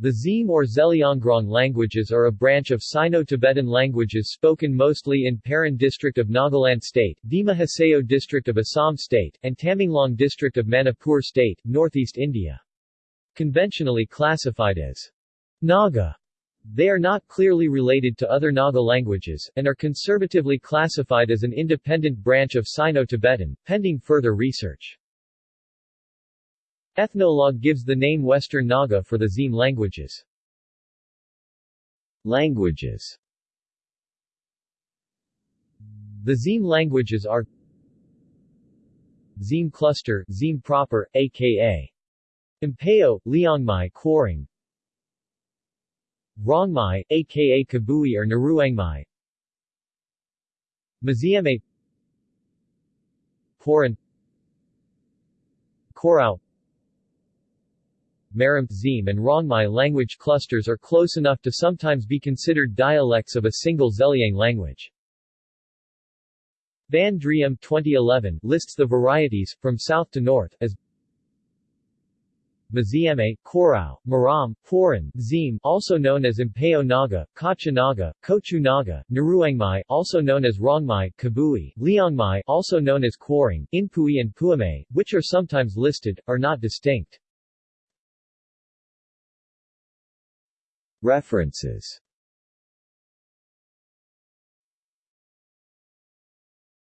The Zeme or Zeliangrong languages are a branch of Sino-Tibetan languages spoken mostly in Peren district of Nagaland state, Dima Hasao district of Assam state, and Tamenglong district of Manipur state, northeast India. Conventionally classified as Naga, they are not clearly related to other Naga languages, and are conservatively classified as an independent branch of Sino-Tibetan, pending further research. Ethnologue gives the name Western Naga for the Zeme languages. Languages. The Zeme languages are Zeme cluster, Zeme proper, aka Empeo, Liangmai Kwoireng Rongmei, aka Kabui or Nruanghmei. Mzieme Poran Korao Maram, Zeme and Rongmei language clusters are close enough to sometimes be considered dialects of a single Zeliang language. Van Driem 2011 lists the varieties, from south to north, as Mzieme, Korao, Maram, Poran, Zeme also known as Empeo Naga, Kacha Naga, Kochu Naga, Nruanghmei also known as Rongmei, Kabui, Liangmai also known as Kwoireng, Inpui and Puame, which are sometimes listed, are not distinct. References